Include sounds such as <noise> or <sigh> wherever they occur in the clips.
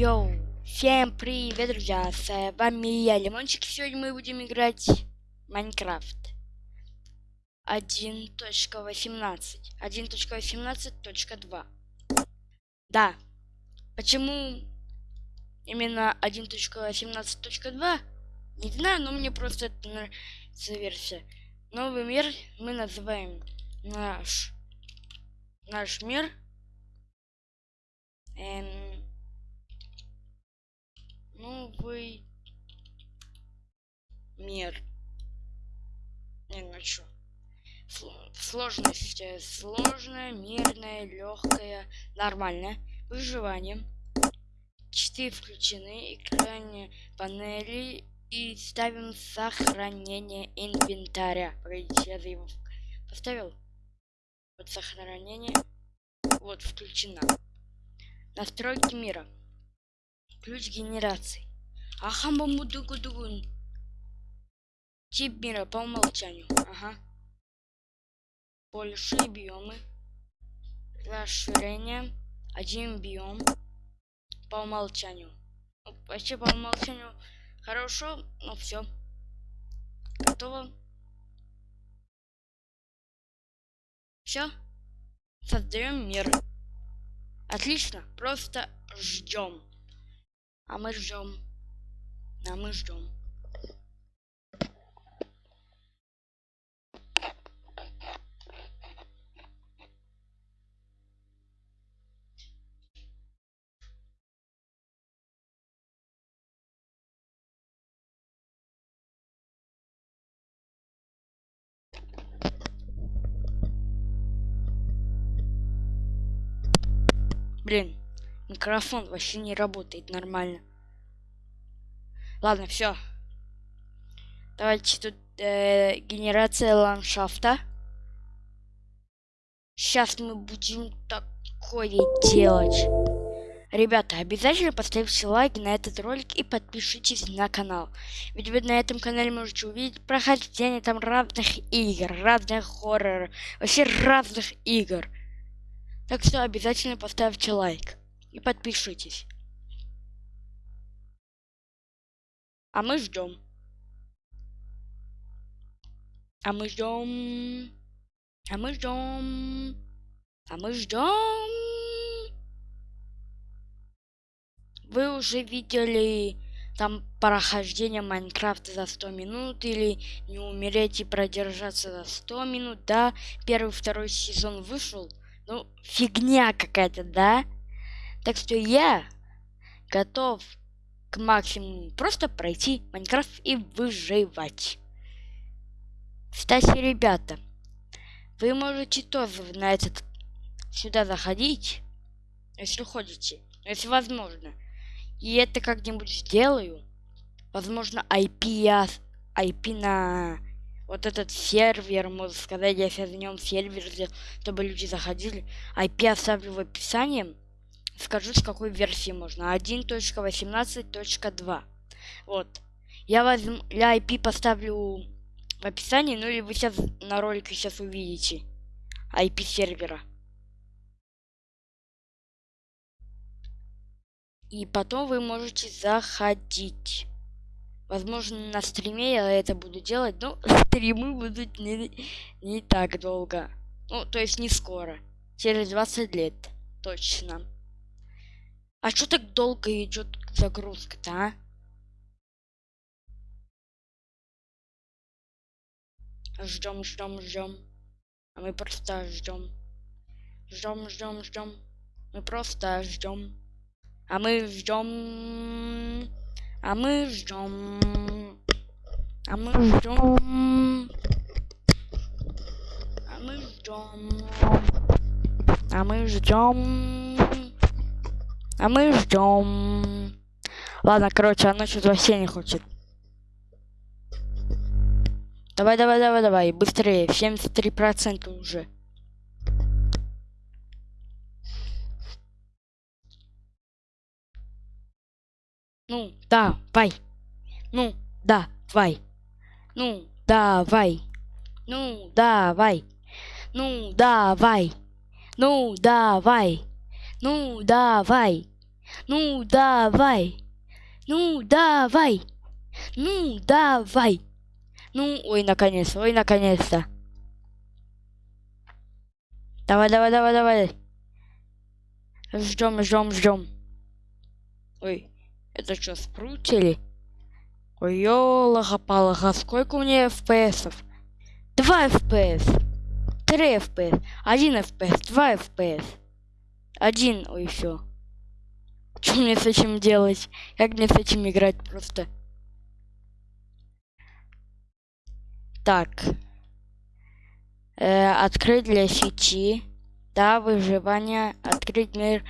Йоу, всем привет, друзья, с вами я, Лимончик, сегодня мы будем играть Майнкрафт. 1.18, 1.18.2 Да, почему именно 1.18.2, не знаю, но мне просто это нравится версия. Новый мир мы называем наш, наш мир. Эм, новый мир. Не, ну что? Сложность. Э, сложная, мирная, легкая, нормальная. Выживание. Читы включены, экране панели и ставим сохранение инвентаря. Погодите, я его поставил. Вот сохранение. Вот включено. Настройки мира. Ключ генерации. Ахамбамудугудугун. Тип мира по умолчанию. Ага. Большие биомы. Расширение. Один биом. По умолчанию. Ну, вообще по умолчанию хорошо, но все. Готово. Все. Создаем мир. Отлично. Просто ждем. А мы ждем. А мы ждем. Блин, Микрофон вообще не работает нормально. Ладно, все. Давайте тут э, генерация ландшафта. Сейчас мы будем такое делать. Ребята, обязательно поставьте лайк на этот ролик и подпишитесь на канал. Ведь вы на этом канале можете увидеть прохождение там разных игр, разных хорроров, вообще разных игр. Так что обязательно поставьте лайк и подпишитесь. А мы ждем. А мы ждем. А мы ждем. А мы ждем. Вы уже видели там прохождение Майнкрафта за 100 минут или не умереть и продержаться за 100 минут, да? Первый, второй сезон вышел. Ну, фигня какая-то, да? Так что я готов к максимуму просто пройти Майнкрафт и выживать. Кстати, ребята, вы можете тоже на этот сюда заходить, если ходите, если возможно. И это как-нибудь сделаю. Возможно, IP я IP на вот этот сервер, можно сказать, я сейчас в нем сервер чтобы люди заходили. IP оставлю в описании скажу, с какой версии можно. 1.18.2. Вот. Я возьму, я IP поставлю в описании, ну или вы сейчас на ролике сейчас увидите IP сервера. И потом вы можете заходить. Возможно, на стриме я это буду делать, но <laughs> стримы будут не, не так долго. Ну, то есть не скоро. Через 20 лет. Точно. А что так долго идет загрузка-то, а? Ждем, ждем, ждем. А мы просто ждем. Ждем, ждем, ждем. Мы просто ждем. А мы ждем. А мы ждем. А мы ждем. А мы ждем. А мы ждем. А мы ждем. Ладно, короче, она что-то вообще не хочет. Давай, давай, давай, давай, быстрее. 73% уже. Ну, давай. Ну, давай. Ну, давай. Ну, давай. Ну, давай. Ну, давай. Ну, давай. Ну, давай. Ну, давай. Ну, давай. Ну, ой, наконец, ой, наконец-то. Давай, давай, давай, давай. Ждем, ждем, ждем. Ой, это что, спрутили? Ой, ёлага-палага, сколько у меня FPS? 2 FPS. 3 FPS. 1 FPS. 2 FPS. 1, ой, все. Что мне с этим делать? Как мне с этим играть просто? Так. Э, открыть для сети. Да, выживание. Открыть мир.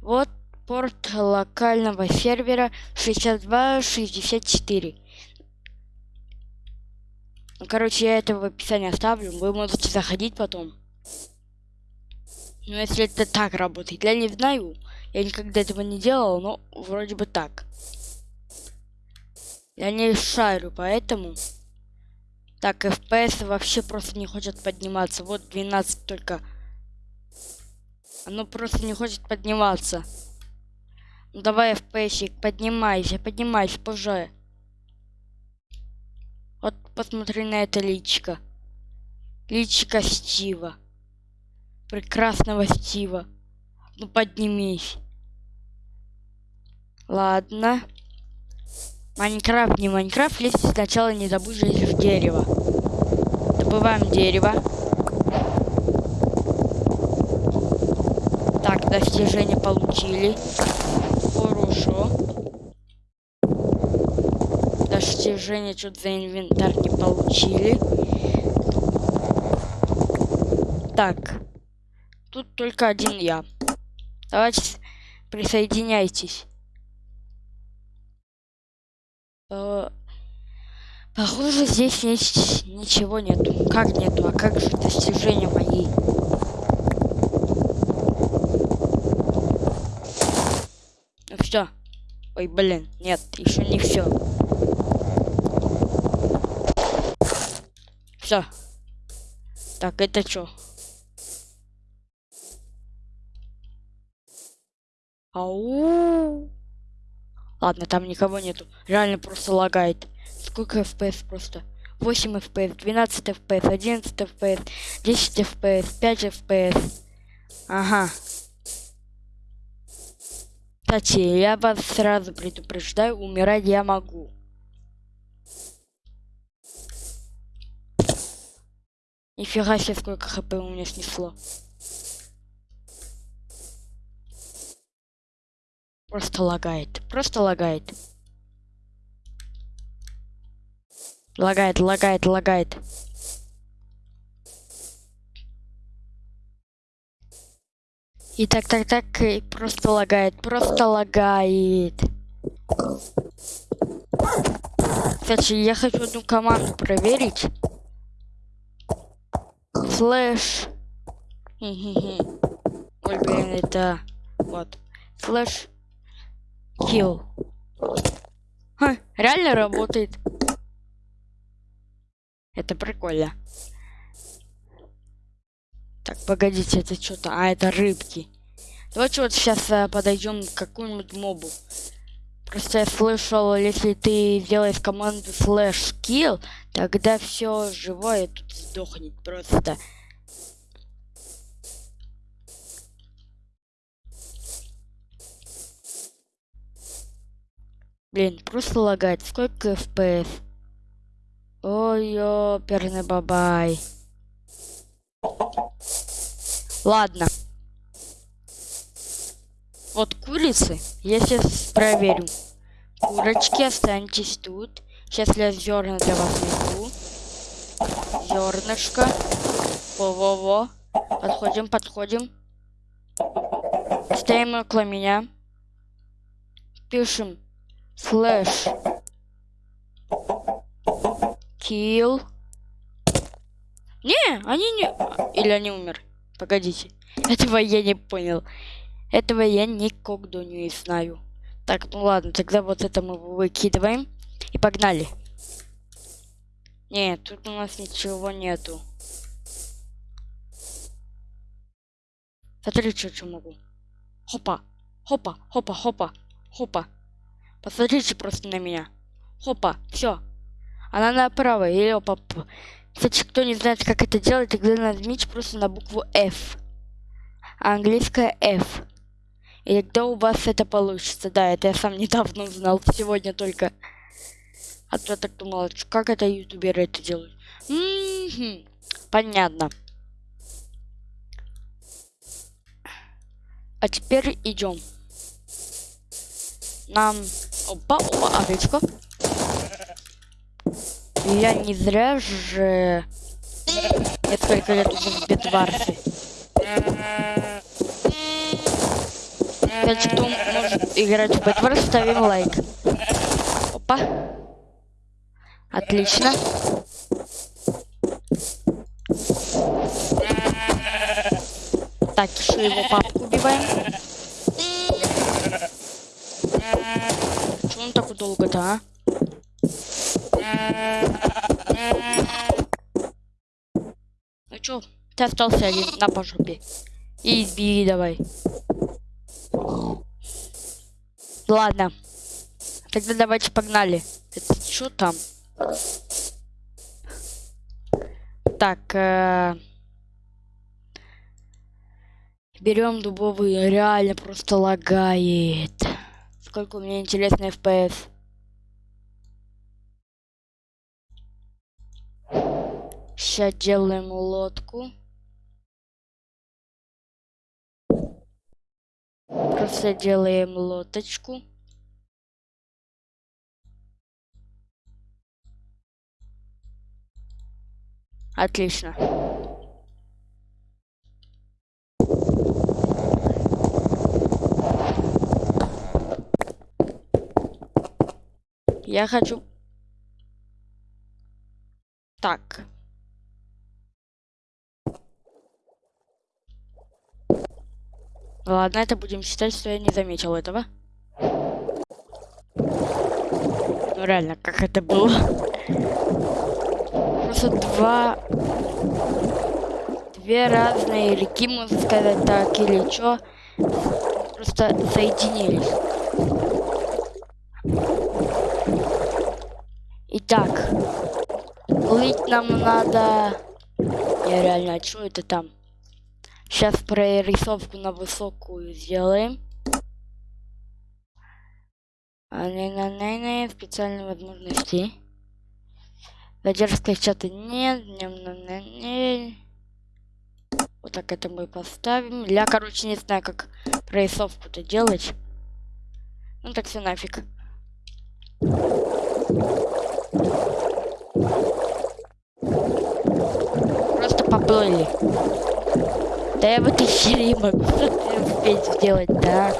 Вот порт локального сервера 6264. Ну, короче, я это в описании оставлю. Вы можете заходить потом. Но если это так работает, я не знаю. Я никогда этого не делал, но вроде бы так. Я не шарю, поэтому... Так, FPS вообще просто не хочет подниматься. Вот 12 только. Оно просто не хочет подниматься. Ну давай, FPS, поднимайся, поднимайся, позже. Вот посмотри на это личико. Личико Стива. Прекрасного Стива. Ну поднимись. Ладно. Майнкрафт, не Майнкрафт, если сначала не забудь залезть в дерево. Добываем дерево. Так, достижение получили. Хорошо. Достижение что-то за инвентарь не получили. Так. Тут только один я. Давайте присоединяйтесь. Э, похоже, здесь есть ничего нету. Как нету? А как же достижения мои? Ну все. Ой, блин, нет, еще не все. Все. Так, это что? Ау. Ладно, там никого нету. Реально просто лагает. Сколько FPS просто? 8 FPS, 12 FPS, 11 FPS, 10 FPS, 5 FPS. Ага. Кстати, я вас сразу предупреждаю, умирать я могу. Нифига себе, сколько хп у меня снесло. Просто лагает. Просто лагает. Лагает, лагает, лагает. И так, так, так, и просто лагает, просто лагает. Кстати, я хочу одну команду проверить. Флэш. Ой, блин, это... Вот. Флэш Kill. Ха, реально работает. Это прикольно. Так, погодите, это что-то... А, это рыбки. Давайте вот сейчас а, подойдем к какому-нибудь мобу. Просто я слышал, если ты делаешь команду slash kill, тогда все живое тут сдохнет просто. Блин, просто лагает. Сколько FPS? Ой, ёперный бабай. Ладно. Вот курицы я сейчас проверю. Курочки, останьтесь тут. Сейчас я зерна для вас найду. Зернышко. Во-во-во. Подходим, подходим. Стоим около меня. Пишем Слэш. Kill. Не, они не... Или они умер. Погодите. Этого я не понял. Этого я никогда не знаю. Так, ну ладно, тогда вот это мы выкидываем. И погнали. Нет, тут у нас ничего нету. Смотри, что, что могу. Хопа. Хопа, хопа, хопа, хопа. Посмотрите просто на меня. Хопа, все. Она направо, и опа. Кстати, кто не знает, как это делать, тогда нажмите просто на букву F. Английская F. И тогда у вас это получится. Да, это я сам недавно узнал, сегодня только. А то я так думал, как это ютуберы это делают. М -м -м, понятно. А теперь идем. Нам... Опа, овечка. Я не зря же несколько лет уже в Бедварсе. Кстати, кто может играть в Бедварс, ставим лайк. Опа. Отлично. Так, еще его папку убиваем. Так долго-то, а? Ну чё, ты остался один на по жопе. И избери давай. Ладно. Тогда давайте погнали. Это что там? Так, э берем дубовый, реально просто лагает. Сколько у меня интересный FPS. Сейчас делаем лодку. Просто делаем лодочку. Отлично. Я хочу... Так. Ладно, это будем считать, что я не заметил этого. Ну реально, как это было? Просто два... Две разные реки, можно сказать так, или что, просто соединились. Итак, плыть нам надо... Я реально, а что это там? Сейчас прорисовку на высокую сделаем. А, не, не, не, не, специальные возможности. Задержка чата нет. Не, не, не. Вот так это мы поставим. Я, короче, не знаю, как прорисовку-то делать. Ну так все нафиг. Просто поплыли. Да я в этой серии <laughs> успеть сделать, да.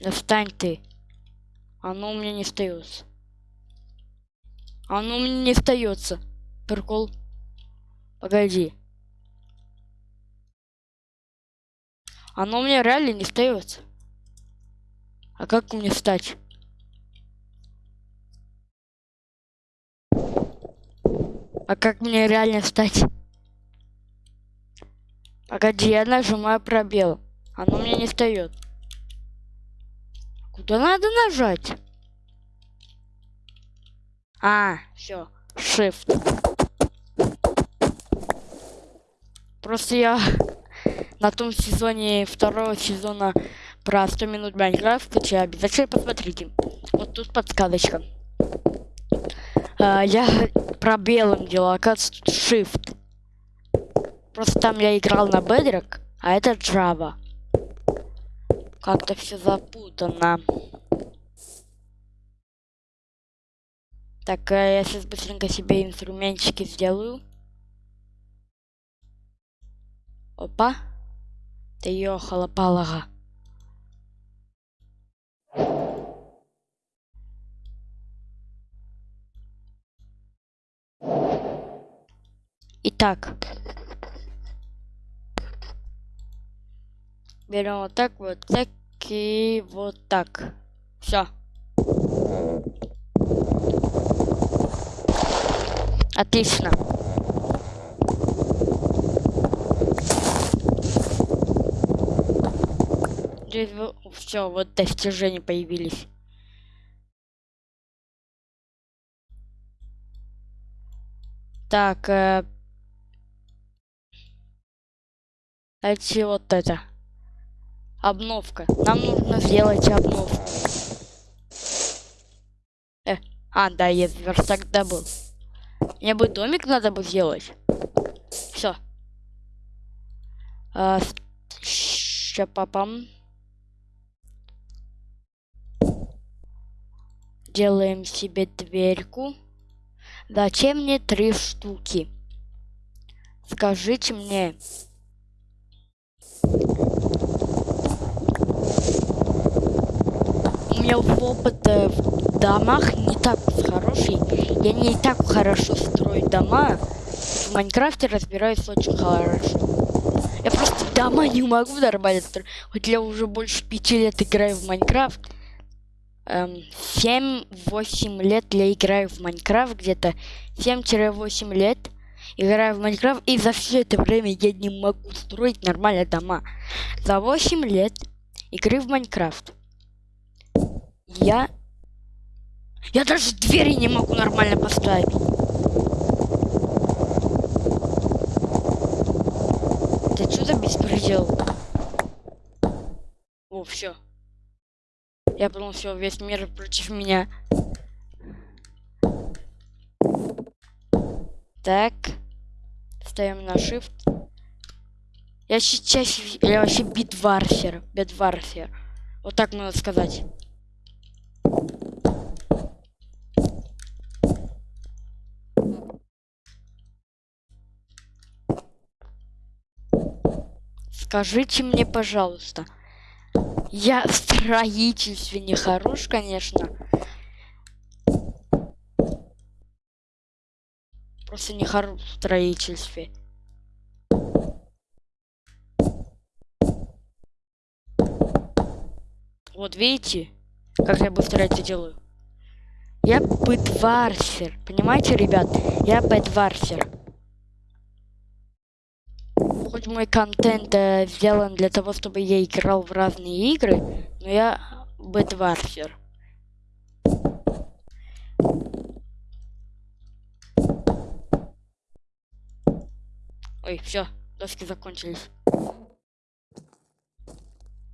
Да встань ты. Оно у меня не встается. Оно у меня не встается. Прикол. Погоди. Оно у меня реально не встается. А как мне встать? А как мне реально встать? Погоди, я нажимаю пробел. Оно мне не встает. Куда надо нажать? А, все. Shift. Просто я <laughs> на том сезоне второго сезона про 100 минут Майнкрафт, обязательно посмотрите. Вот тут подсказочка. А, я пробелом делал, оказывается, тут Shift. Просто там я играл на Bedrock, а это Java. Как-то все запутано. Так, а я сейчас быстренько себе инструментчики сделаю. Опа. Ты ёхала палага. так. Берем вот так, вот так и вот так. Все. Отлично. Все, вот достижения появились. Так, э, эти вот это. Обновка. Нам нужно сделать обновку. Э, а, да, я верстак добыл. Мне бы домик надо бы сделать. Все. А, щапапам. Делаем себе дверьку. Зачем мне три штуки? Скажите мне. Меня опыт в домах не так хороший. Я не так хорошо строю дома. В Minecraft е разбираюсь очень хорошо. Я просто дома не могу нормально. Хоть я уже больше пяти лет играю в Minecraft. Эм, 7-8 лет я играю в Minecraft. Где-то 7-8 лет играю в Minecraft. И за все это время я не могу строить нормально дома. За 8 лет игры в Майнкрафт. Я... Я даже двери не могу нормально поставить. Это что за беспредел? О, все. Я подумал, все, весь мир против меня. Так. Ставим на shift. Я сейчас... Я вообще битварфер. Битварфер. Вот так можно сказать. Скажите мне, пожалуйста, я в строительстве не хорош, конечно. Просто не хорош в строительстве. Вот видите, как я быстро это делаю. Я бэтварсер. Понимаете, ребят? Я бэтварсер хоть мой контент э, сделан для того, чтобы я играл в разные игры, но я бэтварфер. Ой, все, доски закончились.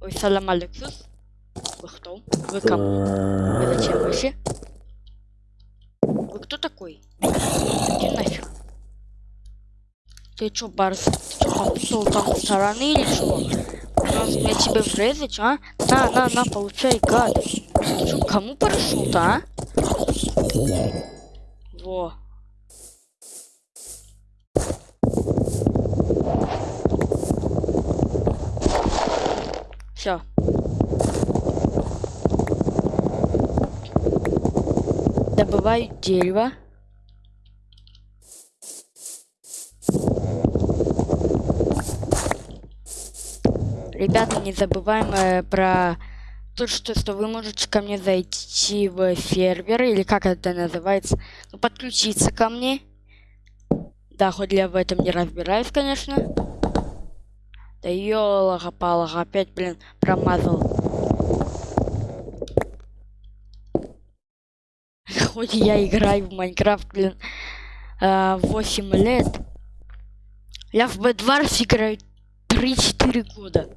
Ой, салам Алексус. Вы кто? Вы кому? Вы зачем вообще? Вы кто такой? Иди нафиг. Ты чё, Барс? Ты чё, попутал там стороны или что? Может, мне тебе врезать, а? На, на, на, получай, гад. Ты чё, кому парашют, а? Во. Все. Добываю дерево. Ребята, не забываем э, про то, что, что вы можете ко мне зайти в сервер, или как это называется, ну, подключиться ко мне. Да, хоть я в этом не разбираюсь, конечно. Да ёлага-палага, опять, блин, промазал. Хоть я играю в Майнкрафт, блин, 8 э, лет. Я в Бэдварс играю 3-4 года.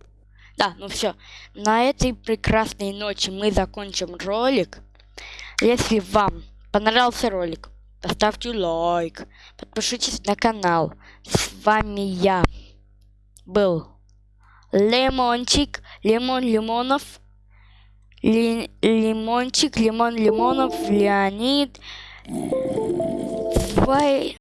Да, ну все. На этой прекрасной ночи мы закончим ролик. Если вам понравился ролик, поставьте лайк, подпишитесь на канал. С вами я был Лимончик, Лимон Лимонов, Ли, Лимончик, Лимон Лимонов, Леонид. Бай.